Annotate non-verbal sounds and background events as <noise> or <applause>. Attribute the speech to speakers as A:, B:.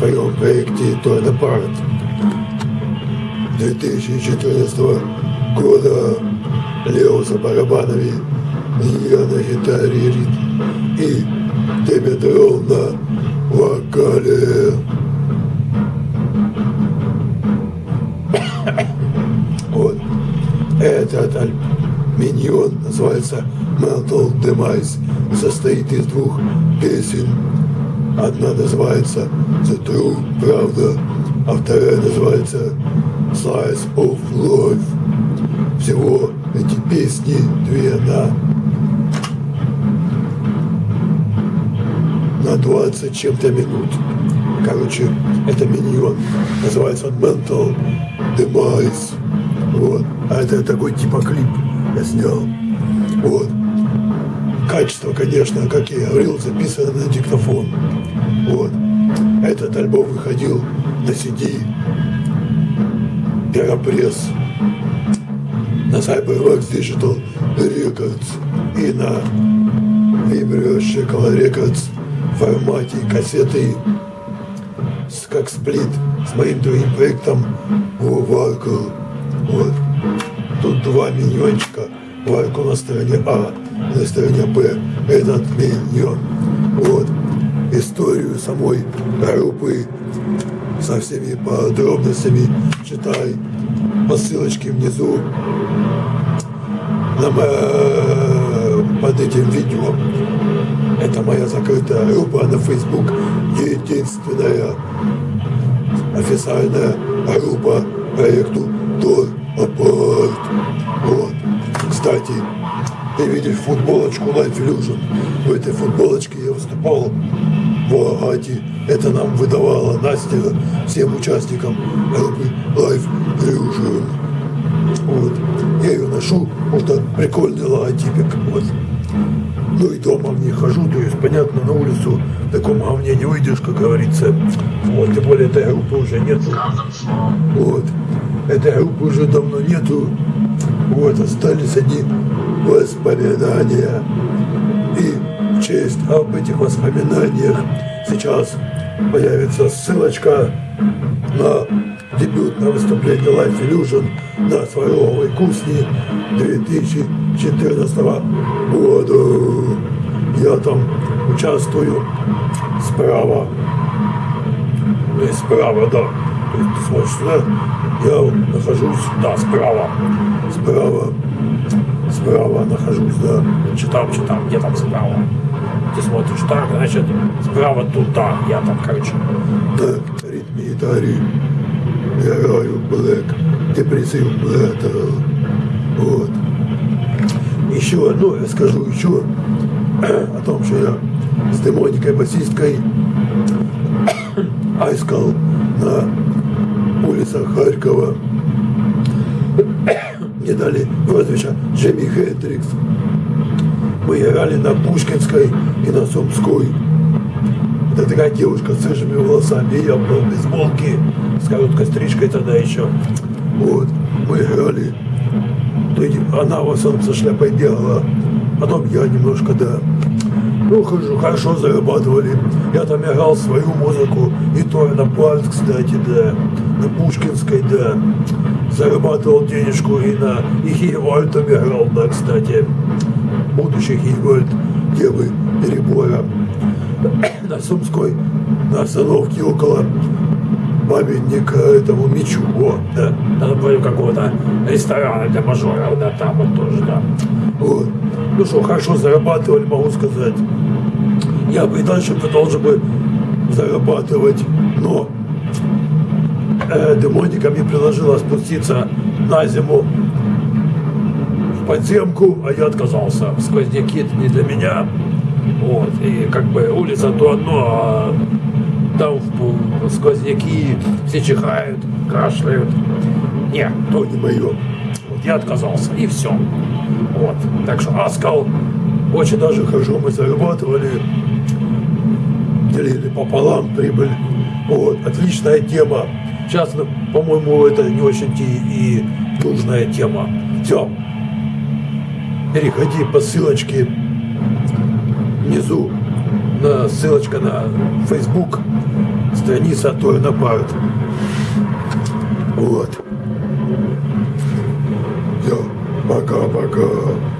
A: своем проекте Торнопарт 2014 года Лео за барабанами, я на гитаре и Димитров на вокале. <coughs> Вот. Этот миньон называется Mental Demise. Состоит из двух песен. Одна называется The True Правда, а вторая называется Slice of Life. Всего эти песни две на на 20 чем-то минут. Короче, это миньон. Называется Mental Demise. Вот. А это такой типа клип я снял. Вот. Качество, конечно, как я говорил, записано на диктофон. Вот. Этот альбом выходил на CD. Первопресс на Cyberworks Digital Records и на Vibrio Shackle Records в формате кассеты как сплит с моим другим проектом Варкл. Вот. Тут два миньончика. Варкл на стороне А, на стороне Б. Этот миньон. Вот. Историю самой группы со всеми подробностями читай по ссылочке внизу под этим видео. Это моя закрытая группа на Facebook, единственная официальная группа проекту Тор Апарт. Вот. Кстати, ты видишь футболочку Life Illusion. В этой футболочке я выступал в Агате. Это нам выдавала Настя всем участникам группы Life Illusion. Вот. Я ее ношу, потому что прикольный логотипик. Вот. Ну и дома в ней хожу, то есть, понятно, на улицу в таком говне не выйдешь, как говорится. Вот, тем более этой группы уже нету. Вот. Этой группы уже давно нету. Вот, остались они воспоминания. И в честь об этих воспоминаниях сейчас появится ссылочка на дебютное выступление Life Illusion на Сваровой Кусни 2014 года. Я там участвую справа. То есть справа, да. То есть ты смотришь сюда, я нахожусь, да, справа. Справа. Справа нахожусь, да.
B: Читам, читам, где там справа? Ты смотришь так, значит, справа туда, я там, короче.
A: Да, ритме гитаре я играю Black Depressive Metal. Вот. Еще, ну, я скажу еще о том, что я с демоникой басисткой <coughs> айскал на улицах Харькова. Мне дали прозвище Джимми Хендрикс. Мы играли на Пушкинской и на Сумской. Это такая девушка с рыжими волосами, я был в бейсболке, с короткой стрижкой тогда еще. Вот, мы играли. То она в основном со шляпой бегала, потом я немножко, да. Ну, хорошо, хорошо зарабатывали. Я там играл свою музыку, и то на пальц, кстати, да, на Пушкинской, да. Зарабатывал денежку и на и Хейвальдом играл, да, кстати. Будущий Хейвальд, девы перебора на Сумской, на остановке около памятника этому мечу. О,
B: да, напротив какого-то ресторана для мажоров, да, там вот тоже, да.
A: Вот. Ну что, хорошо зарабатывали, могу сказать. Я бы и дальше продолжил бы зарабатывать, но э, демоника мне предложила спуститься на зиму в подземку, а я отказался. Сквозняки это не для меня. Вот, и как бы улица то одно, а там сквозняки, все чихают, кашляют. Не, то не мое. Вот я отказался, и все. Вот, так что Аскал очень даже хорошо мы зарабатывали, делили пополам прибыль. Вот, отличная тема. Сейчас, по-моему, это не очень и нужная тема. Все. Переходи по ссылочке внизу. На ссылочка на Facebook. Страница «А той Парт. Вот. Все. Пока-пока.